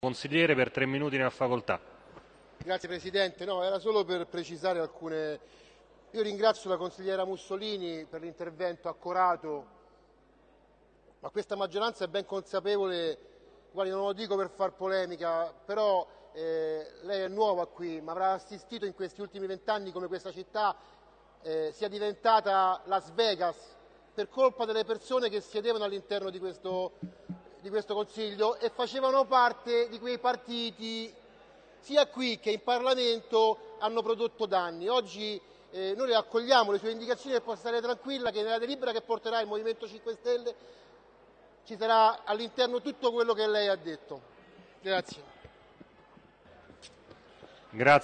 Consigliere per tre minuti ne ha facoltà. Grazie Presidente, no, era solo per precisare alcune... Io ringrazio la consigliera Mussolini per l'intervento accorato, ma questa maggioranza è ben consapevole, guardi non lo dico per far polemica, però eh, lei è nuova qui, ma avrà assistito in questi ultimi vent'anni come questa città eh, sia diventata Las Vegas per colpa delle persone che siedevano all'interno di questo di questo Consiglio e facevano parte di quei partiti sia qui che in Parlamento hanno prodotto danni. Oggi eh, noi accogliamo le sue indicazioni e può stare tranquilla che nella delibera che porterà il Movimento 5 Stelle ci sarà all'interno tutto quello che lei ha detto. Grazie. Grazie.